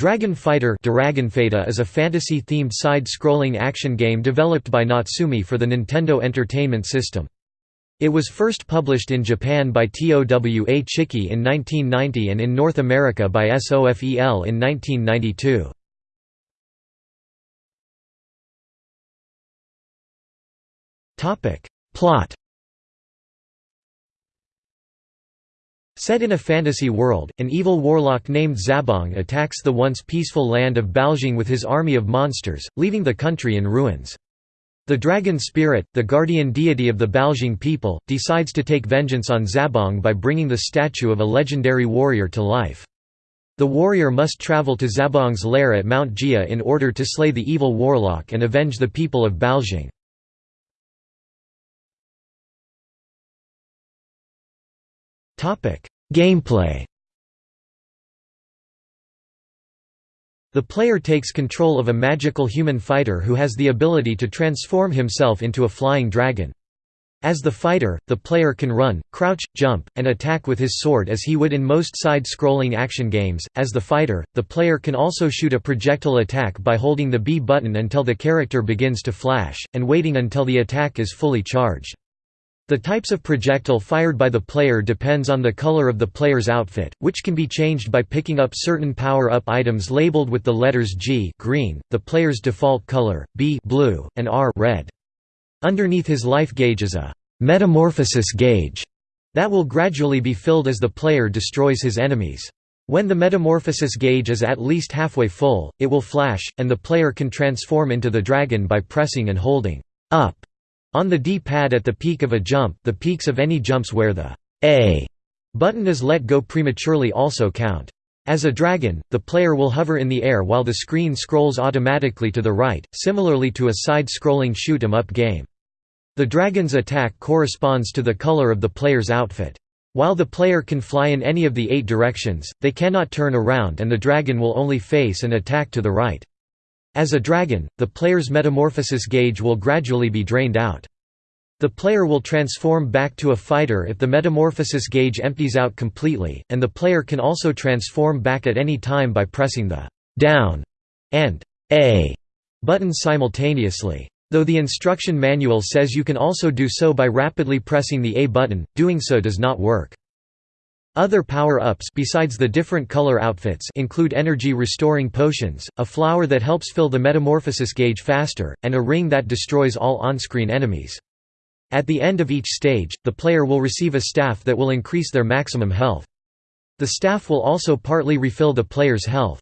Dragon Fighter is a fantasy-themed side-scrolling action game developed by Natsume for the Nintendo Entertainment System. It was first published in Japan by TOWA Chiki in 1990 and in North America by SOFEL in 1992. Plot Set in a fantasy world, an evil warlock named Zabong attacks the once peaceful land of Baljing with his army of monsters, leaving the country in ruins. The dragon spirit, the guardian deity of the Baljing people, decides to take vengeance on Zabong by bringing the statue of a legendary warrior to life. The warrior must travel to Zabong's lair at Mount Jia in order to slay the evil warlock and avenge the people of Baljing. Gameplay The player takes control of a magical human fighter who has the ability to transform himself into a flying dragon. As the fighter, the player can run, crouch, jump, and attack with his sword as he would in most side-scrolling action games. As the fighter, the player can also shoot a projectile attack by holding the B button until the character begins to flash, and waiting until the attack is fully charged. The types of projectile fired by the player depends on the color of the player's outfit, which can be changed by picking up certain power-up items labeled with the letters G green, the player's default color, B blue, and R red. Underneath his life gauge is a «metamorphosis gauge» that will gradually be filled as the player destroys his enemies. When the metamorphosis gauge is at least halfway full, it will flash, and the player can transform into the dragon by pressing and holding «up» On the D-pad at the peak of a jump the peaks of any jumps where the A button is let go prematurely also count. As a dragon, the player will hover in the air while the screen scrolls automatically to the right, similarly to a side-scrolling shoot 'em up game. The dragon's attack corresponds to the color of the player's outfit. While the player can fly in any of the eight directions, they cannot turn around and the dragon will only face and attack to the right. As a dragon, the player's metamorphosis gauge will gradually be drained out. The player will transform back to a fighter if the metamorphosis gauge empties out completely, and the player can also transform back at any time by pressing the «down» and «A» buttons simultaneously. Though the instruction manual says you can also do so by rapidly pressing the A button, doing so does not work. Other power-ups besides the different color outfits include energy-restoring potions, a flower that helps fill the metamorphosis gauge faster, and a ring that destroys all on-screen enemies. At the end of each stage, the player will receive a staff that will increase their maximum health. The staff will also partly refill the player's health.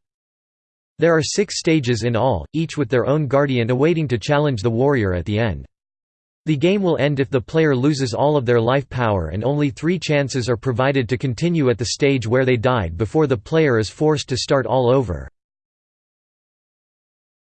There are six stages in all, each with their own guardian awaiting to challenge the warrior at the end. The game will end if the player loses all of their life power and only three chances are provided to continue at the stage where they died before the player is forced to start all over.